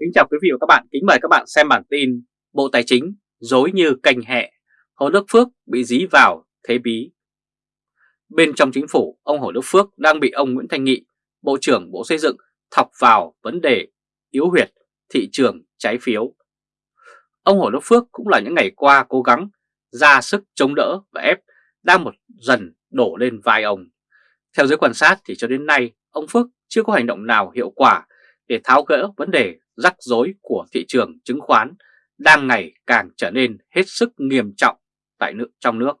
Kính chào quý vị và các bạn, kính mời các bạn xem bản tin Bộ Tài chính dối như cành hẹ, Hồ Đức Phước bị dí vào thế bí. Bên trong chính phủ, ông Hồ Đức Phước đang bị ông Nguyễn Thanh Nghị, Bộ trưởng Bộ Xây dựng thọc vào vấn đề yếu huyệt thị trường trái phiếu. Ông Hồ Đức Phước cũng là những ngày qua cố gắng ra sức chống đỡ và ép đang một dần đổ lên vai ông. Theo giới quan sát thì cho đến nay, ông Phước chưa có hành động nào hiệu quả để tháo gỡ vấn đề rắc rối của thị trường chứng khoán đang ngày càng trở nên hết sức nghiêm trọng tại nước trong nước.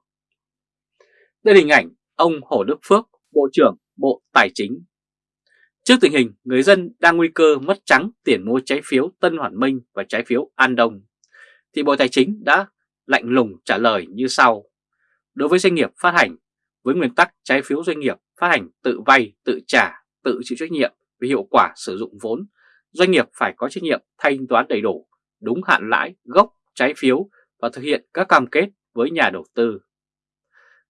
Đây là hình ảnh ông Hồ Đức Phước, Bộ trưởng Bộ Tài chính. Trước tình hình người dân đang nguy cơ mất trắng tiền mua trái phiếu Tân Hoàn Minh và trái phiếu An Đông, thì Bộ Tài chính đã lạnh lùng trả lời như sau. Đối với doanh nghiệp phát hành, với nguyên tắc trái phiếu doanh nghiệp phát hành tự vay, tự trả, tự chịu trách nhiệm về hiệu quả sử dụng vốn doanh nghiệp phải có trách nhiệm thanh toán đầy đủ, đúng hạn lãi, gốc, trái phiếu và thực hiện các cam kết với nhà đầu tư.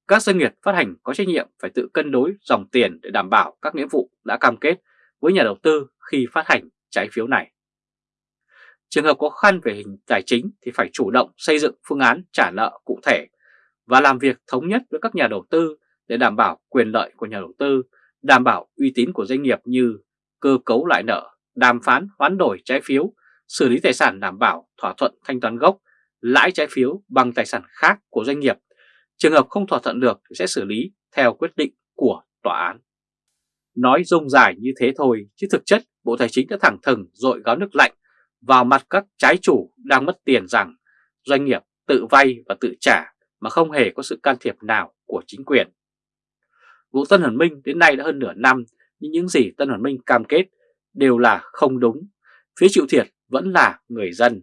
Các doanh nghiệp phát hành có trách nhiệm phải tự cân đối dòng tiền để đảm bảo các nghĩa vụ đã cam kết với nhà đầu tư khi phát hành trái phiếu này. Trường hợp khó khăn về hình tài chính thì phải chủ động xây dựng phương án trả nợ cụ thể và làm việc thống nhất với các nhà đầu tư để đảm bảo quyền lợi của nhà đầu tư, đảm bảo uy tín của doanh nghiệp như cơ cấu lại nợ, đàm phán hoán đổi trái phiếu, xử lý tài sản đảm bảo thỏa thuận thanh toán gốc, lãi trái phiếu bằng tài sản khác của doanh nghiệp. Trường hợp không thỏa thuận được thì sẽ xử lý theo quyết định của tòa án. Nói rông dài như thế thôi, chứ thực chất Bộ Tài chính đã thẳng thừng dội gáo nước lạnh vào mặt các trái chủ đang mất tiền rằng doanh nghiệp tự vay và tự trả mà không hề có sự can thiệp nào của chính quyền. Vụ Tân Hoàn Minh đến nay đã hơn nửa năm, nhưng những gì Tân Hoàn Minh cam kết đều là không đúng, phía chịu thiệt vẫn là người dân.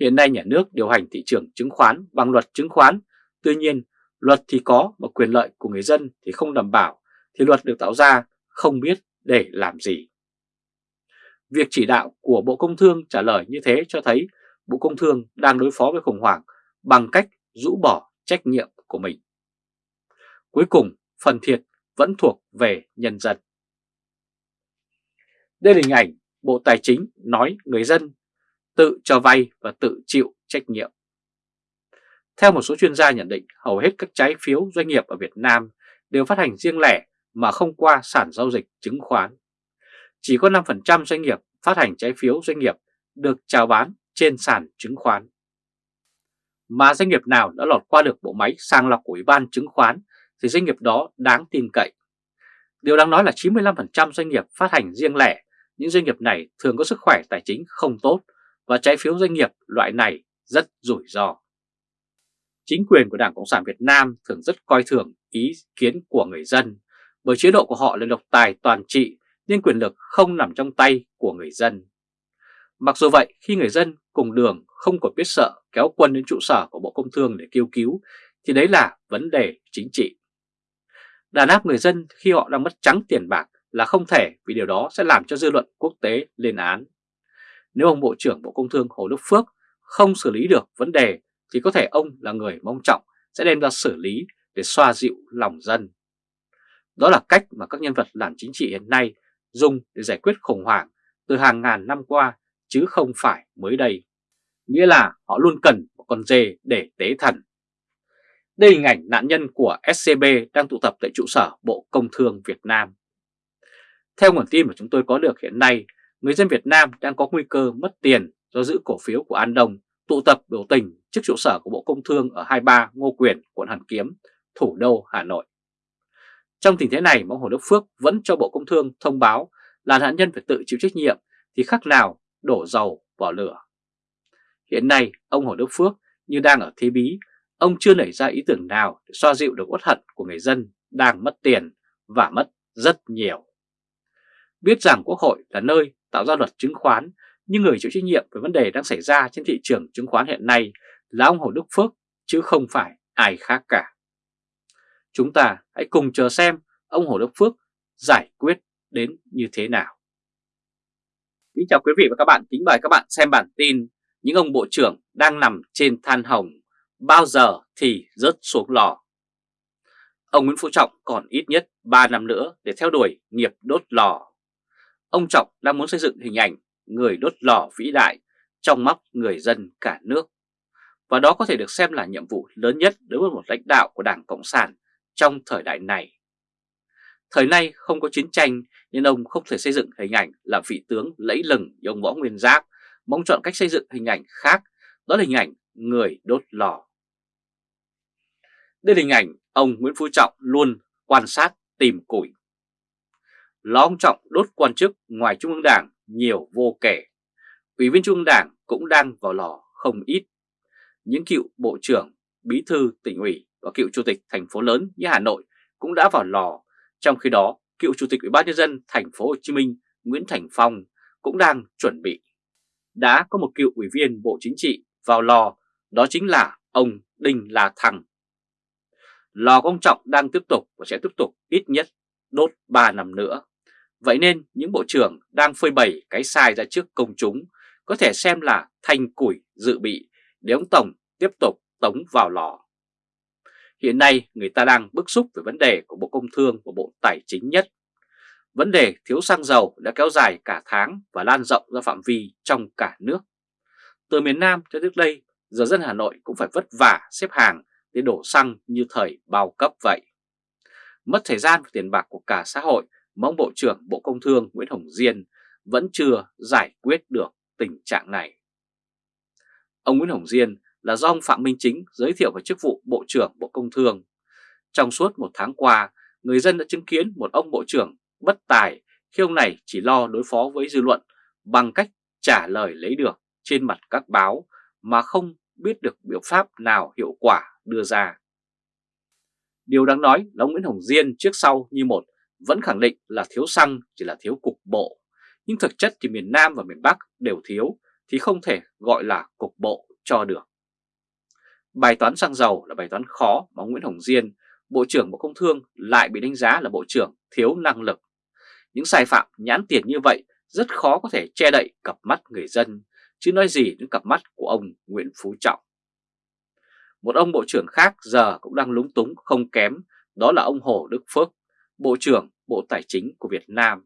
Hiện nay nhà nước điều hành thị trường chứng khoán bằng luật chứng khoán, tuy nhiên luật thì có mà quyền lợi của người dân thì không đảm bảo, thì luật được tạo ra không biết để làm gì. Việc chỉ đạo của Bộ Công Thương trả lời như thế cho thấy Bộ Công Thương đang đối phó với khủng hoảng bằng cách rũ bỏ trách nhiệm của mình. Cuối cùng, phần thiệt vẫn thuộc về nhân dân. Đây là hình ảnh Bộ Tài chính nói người dân tự cho vay và tự chịu trách nhiệm. Theo một số chuyên gia nhận định, hầu hết các trái phiếu doanh nghiệp ở Việt Nam đều phát hành riêng lẻ mà không qua sản giao dịch chứng khoán. Chỉ có 5% doanh nghiệp phát hành trái phiếu doanh nghiệp được chào bán trên sàn chứng khoán. Mà doanh nghiệp nào đã lọt qua được bộ máy sàng lọc của Ủy ban chứng khoán thì doanh nghiệp đó đáng tin cậy. Điều đáng nói là 95% doanh nghiệp phát hành riêng lẻ những doanh nghiệp này thường có sức khỏe tài chính không tốt và trái phiếu doanh nghiệp loại này rất rủi ro. Chính quyền của Đảng Cộng sản Việt Nam thường rất coi thường ý kiến của người dân bởi chế độ của họ là độc tài toàn trị nên quyền lực không nằm trong tay của người dân. Mặc dù vậy, khi người dân cùng đường không còn biết sợ kéo quân đến trụ sở của Bộ Công Thương để kêu cứu, thì đấy là vấn đề chính trị. Đàn áp người dân khi họ đang mất trắng tiền bạc là không thể vì điều đó sẽ làm cho dư luận quốc tế lên án. Nếu ông Bộ trưởng Bộ Công Thương Hồ Đức Phước không xử lý được vấn đề, thì có thể ông là người mong trọng sẽ đem ra xử lý để xoa dịu lòng dân. Đó là cách mà các nhân vật làm chính trị hiện nay dùng để giải quyết khủng hoảng từ hàng ngàn năm qua, chứ không phải mới đây. Nghĩa là họ luôn cần một con dê để tế thần. Đây hình ảnh nạn nhân của SCB đang tụ tập tại trụ sở Bộ Công Thương Việt Nam. Theo nguồn tin mà chúng tôi có được hiện nay, người dân Việt Nam đang có nguy cơ mất tiền do giữ cổ phiếu của An Đông tụ tập biểu tình trước trụ sở của Bộ Công Thương ở 23 Ngô Quyền, quận Hàn Kiếm, thủ đô Hà Nội. Trong tình thế này, ông Hồ Đức Phước vẫn cho Bộ Công Thương thông báo là nạn nhân phải tự chịu trách nhiệm thì khác nào đổ dầu vào lửa. Hiện nay, ông Hồ Đức Phước như đang ở thế bí, ông chưa nảy ra ý tưởng nào để xoa dịu được uất hận của người dân đang mất tiền và mất rất nhiều. Biết rằng Quốc hội là nơi tạo ra luật chứng khoán, nhưng người chịu trách nhiệm về vấn đề đang xảy ra trên thị trường chứng khoán hiện nay là ông Hồ Đức Phước, chứ không phải ai khác cả. Chúng ta hãy cùng chờ xem ông Hồ Đức Phước giải quyết đến như thế nào. Kính chào quý vị và các bạn, kính mời các bạn xem bản tin những ông bộ trưởng đang nằm trên than hồng, bao giờ thì rớt xuống lò. Ông Nguyễn Phú Trọng còn ít nhất 3 năm nữa để theo đuổi nghiệp đốt lò ông Trọng đang muốn xây dựng hình ảnh người đốt lò vĩ đại trong mắt người dân cả nước. Và đó có thể được xem là nhiệm vụ lớn nhất đối với một lãnh đạo của Đảng Cộng sản trong thời đại này. Thời nay không có chiến tranh nên ông không thể xây dựng hình ảnh là vị tướng lẫy lừng như ông Võ Nguyên Giáp, mong chọn cách xây dựng hình ảnh khác, đó là hình ảnh người đốt lò. Đây là hình ảnh ông Nguyễn Phú Trọng luôn quan sát tìm củi. Lò ông Trọng đốt quan chức ngoài Trung ương Đảng nhiều vô kể. Ủy viên Trung ương Đảng cũng đang vào lò không ít. Những cựu bộ trưởng, bí thư tỉnh ủy và cựu chủ tịch thành phố lớn như Hà Nội cũng đã vào lò. Trong khi đó, cựu chủ tịch Ủy ban nhân dân thành phố Hồ Chí Minh Nguyễn Thành Phong cũng đang chuẩn bị. Đã có một cựu ủy viên Bộ Chính trị vào lò, đó chính là ông Đinh La Thăng. Lò công trọng đang tiếp tục và sẽ tiếp tục ít nhất đốt 3 năm nữa. Vậy nên những bộ trưởng đang phơi bày cái sai ra trước công chúng có thể xem là thanh củi dự bị để ông Tổng tiếp tục tống vào lò. Hiện nay người ta đang bức xúc về vấn đề của Bộ Công Thương và Bộ Tài chính nhất. Vấn đề thiếu xăng dầu đã kéo dài cả tháng và lan rộng ra phạm vi trong cả nước. Từ miền Nam cho trước đây, giờ dân Hà Nội cũng phải vất vả xếp hàng để đổ xăng như thời bao cấp vậy. Mất thời gian và tiền bạc của cả xã hội mong Bộ trưởng Bộ Công Thương Nguyễn Hồng Diên vẫn chưa giải quyết được tình trạng này. Ông Nguyễn Hồng Diên là do ông Phạm Minh Chính giới thiệu về chức vụ Bộ trưởng Bộ Công Thương. Trong suốt một tháng qua, người dân đã chứng kiến một ông Bộ trưởng bất tài khi ông này chỉ lo đối phó với dư luận bằng cách trả lời lấy được trên mặt các báo mà không biết được biểu pháp nào hiệu quả đưa ra. Điều đáng nói là ông Nguyễn Hồng Diên trước sau như một vẫn khẳng định là thiếu xăng chỉ là thiếu cục bộ, nhưng thực chất thì miền Nam và miền Bắc đều thiếu thì không thể gọi là cục bộ cho được. Bài toán xăng dầu là bài toán khó mà Nguyễn Hồng Diên, Bộ trưởng Bộ Công Thương lại bị đánh giá là Bộ trưởng thiếu năng lực. Những sai phạm nhãn tiền như vậy rất khó có thể che đậy cặp mắt người dân, chứ nói gì đến cặp mắt của ông Nguyễn Phú Trọng. Một ông bộ trưởng khác giờ cũng đang lúng túng không kém, đó là ông Hồ Đức Phước, Bộ trưởng Bộ Tài chính của Việt Nam.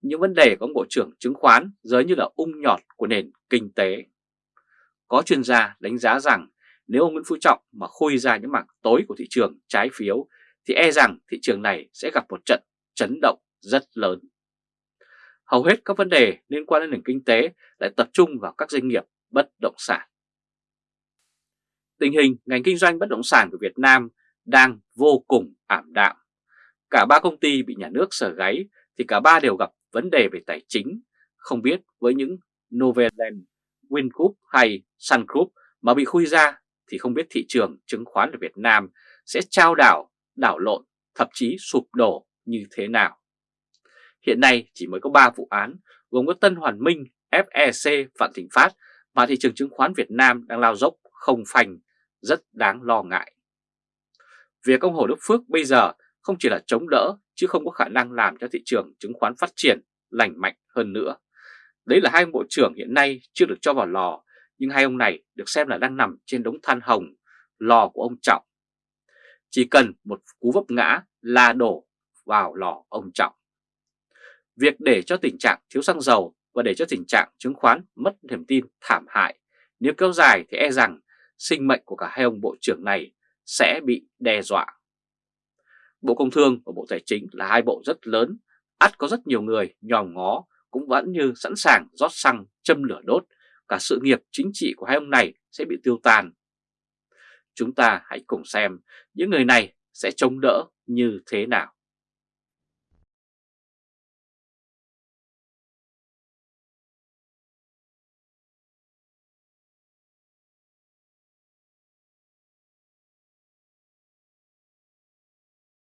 Những vấn đề của ông Bộ trưởng chứng khoán giới như là ung nhọt của nền kinh tế. Có chuyên gia đánh giá rằng nếu ông Nguyễn Phú Trọng mà khui ra những mảng tối của thị trường trái phiếu thì e rằng thị trường này sẽ gặp một trận chấn động rất lớn. Hầu hết các vấn đề liên quan đến nền kinh tế lại tập trung vào các doanh nghiệp bất động sản. Tình hình ngành kinh doanh bất động sản của Việt Nam đang vô cùng ảm đạm. Cả ba công ty bị nhà nước sở gáy thì cả ba đều gặp vấn đề về tài chính, không biết với những Novaland, Wingroup hay Sun Group mà bị khui ra thì không biết thị trường chứng khoán ở Việt Nam sẽ trao đảo, đảo lộn, thậm chí sụp đổ như thế nào. Hiện nay chỉ mới có 3 vụ án gồm có Tân Hoàn Minh, FEC, Vạn Thịnh Phát mà thị trường chứng khoán Việt Nam đang lao dốc không phanh, rất đáng lo ngại. Việc ông Hồ Đức Phước bây giờ không chỉ là chống đỡ chứ không có khả năng làm cho thị trường chứng khoán phát triển lành mạnh hơn nữa. Đấy là hai ông bộ trưởng hiện nay chưa được cho vào lò, nhưng hai ông này được xem là đang nằm trên đống than hồng, lò của ông Trọng. Chỉ cần một cú vấp ngã là đổ vào lò ông Trọng. Việc để cho tình trạng thiếu xăng dầu và để cho tình trạng chứng khoán mất niềm tin thảm hại, nếu kéo dài thì e rằng sinh mệnh của cả hai ông bộ trưởng này sẽ bị đe dọa. Bộ Công Thương và Bộ Tài chính là hai bộ rất lớn, ắt có rất nhiều người nhòm ngó cũng vẫn như sẵn sàng rót xăng châm lửa đốt, cả sự nghiệp chính trị của hai ông này sẽ bị tiêu tan. Chúng ta hãy cùng xem những người này sẽ chống đỡ như thế nào.